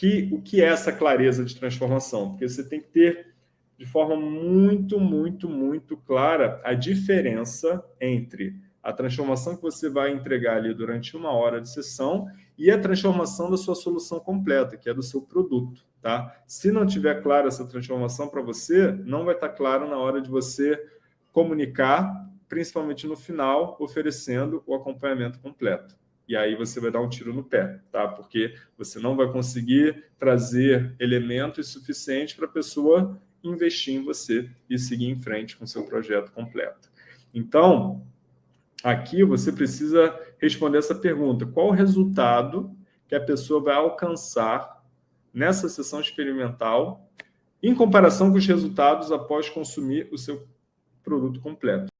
que, o que é essa clareza de transformação? Porque você tem que ter de forma muito, muito, muito clara a diferença entre a transformação que você vai entregar ali durante uma hora de sessão e a transformação da sua solução completa, que é do seu produto. Tá? Se não tiver clara essa transformação para você, não vai estar claro na hora de você comunicar, principalmente no final, oferecendo o acompanhamento completo. E aí você vai dar um tiro no pé, tá? porque você não vai conseguir trazer elementos suficientes para a pessoa investir em você e seguir em frente com seu projeto completo. Então, aqui você precisa responder essa pergunta. Qual o resultado que a pessoa vai alcançar nessa sessão experimental em comparação com os resultados após consumir o seu produto completo?